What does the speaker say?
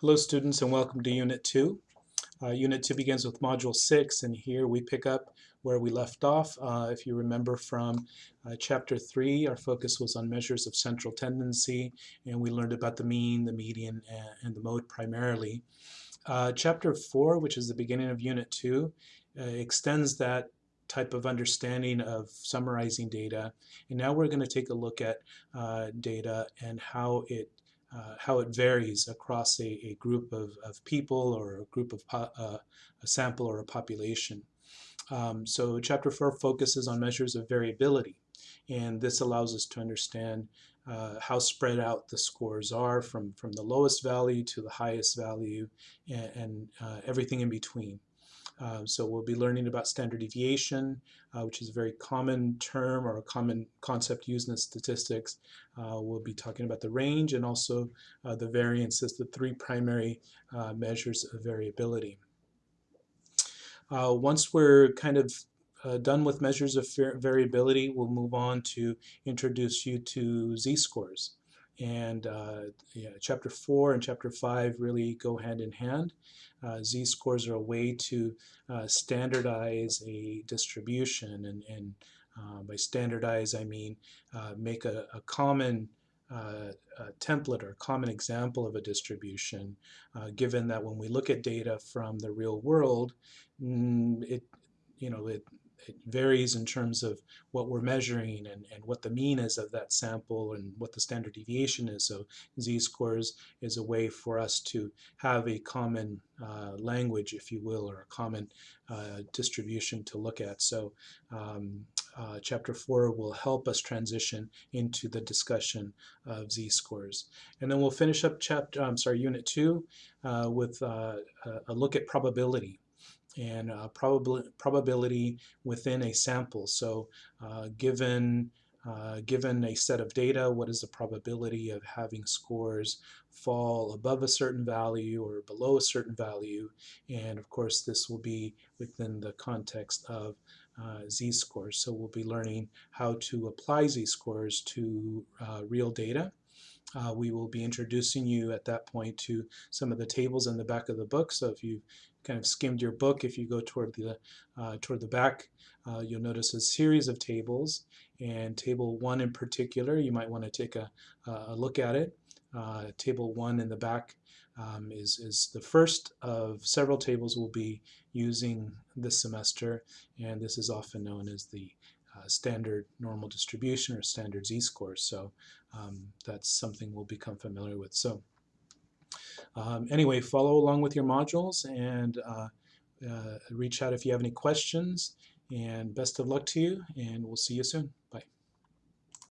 Hello students and welcome to Unit 2. Uh, Unit 2 begins with Module 6 and here we pick up where we left off. Uh, if you remember from uh, Chapter 3 our focus was on measures of central tendency and we learned about the mean, the median, and, the mode primarily. Uh, chapter 4 which is the beginning of Unit 2 uh, extends that type of understanding of summarizing data and now we're going to take a look at uh, data and how it uh, how it varies across a, a group of, of, people or a group of uh, a sample or a population. Um, so chapter 4 focuses on measures of variability and this allows us to understand uh, how spread out the scores are from, from the lowest value to the highest value and, and uh, everything in between. Uh, so we'll be learning about standard deviation, uh, which is a very common term or a common concept used in statistics. Uh, we'll be talking about the range and also uh, the variance as the three primary uh, measures of variability. once we're kind of uh, done with measures of variability, we'll move on to introduce you to z-scores. And uh, yeah, chapter 4 and chapter 5 really go hand in hand. Uh, z-scores are a way to uh, standardize a distribution. And, and uh, by standardize, I mean uh, make a, a common uh, template or common example of a distribution, given that when we look at data from the real world, mm, it, you know, it, it varies in terms of what we're measuring and, and what the mean is of that sample and what the standard deviation is. So z-scores is a way for us to have a common uh, language, if you will, or a common uh, distribution to look at. So um, uh, chapter 4 will help us transition into the discussion of z-scores. And then we'll finish up chapter, I'm sorry, unit 2 uh, with uh, a look at probability and uh, probab probability within a sample. So uh, given uh, given a set of data, what is the probability of having scores fall above a certain value or below a certain value? And of course, this will be within the context of uh, z-scores. So we'll be learning how to apply z-scores to uh, real data. Uh, we will be introducing you at that point to some of the tables in the back of the book. So if you kind of skimmed your book, if you go toward the uh, toward the back, uh, you'll notice a series of tables. And table one in particular, you might want to take a, a look at it. Uh, table one in the back um, is, is the first of several tables we'll be using this semester. And this is often known as the uh, standard normal distribution or standard z-score. So um, that's something we'll become familiar with. So um, anyway, follow along with your modules and uh, uh, reach out if you have any questions. And best of luck to you, and we'll see you soon.